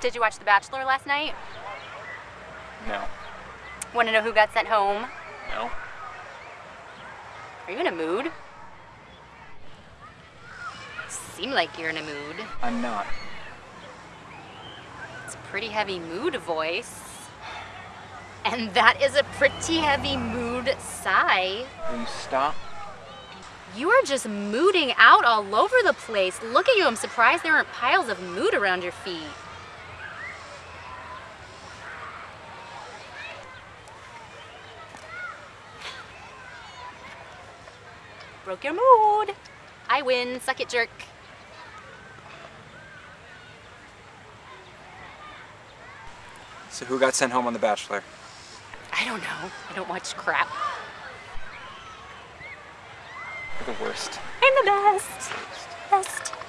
Did you watch The Bachelor last night? No. Want to know who got sent home? No. Are you in a mood? Seem like you're in a mood. I'm not. It's a pretty heavy mood voice. And that is a pretty heavy mood sigh. Will you stop? You are just mooding out all over the place. Look at you, I'm surprised there aren't piles of mood around your feet. Broke your mood. I win, suck it jerk. So who got sent home on The Bachelor? I don't know, I don't watch crap. You're the worst. I'm the best. Best.